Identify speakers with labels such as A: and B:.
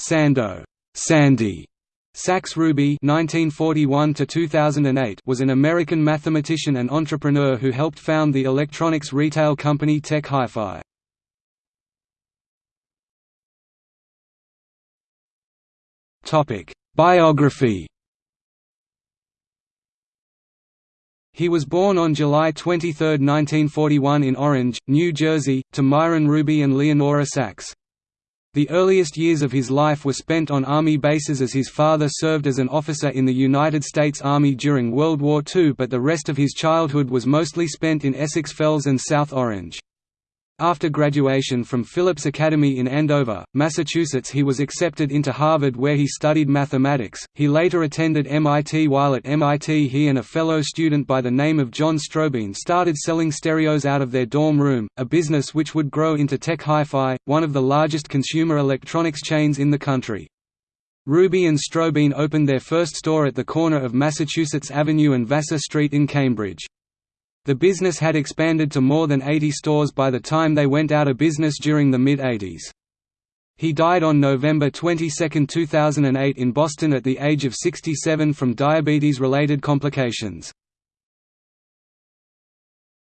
A: Sando Sandy Sax Ruby (1941–2008) was an American mathematician and entrepreneur who helped found the electronics retail company Tech Hi-Fi. Topic: Biography. He was born on July 23, 1941 in Orange, New Jersey, to Myron Ruby and Leonora Sax. The earliest years of his life were spent on Army bases as his father served as an officer in the United States Army during World War II but the rest of his childhood was mostly spent in Essex Fells and South Orange. After graduation from Phillips Academy in Andover, Massachusetts he was accepted into Harvard where he studied mathematics. He later attended MIT while at MIT he and a fellow student by the name of John Strohbeen started selling stereos out of their dorm room, a business which would grow into Tech Hi-Fi, one of the largest consumer electronics chains in the country. Ruby and Strohbeen opened their first store at the corner of Massachusetts Avenue and Vassar Street in Cambridge. The business had expanded to more than 80 stores by the time they went out of business during the mid-80s. He died on November 22, 2008 in Boston at the age of 67 from diabetes-related complications.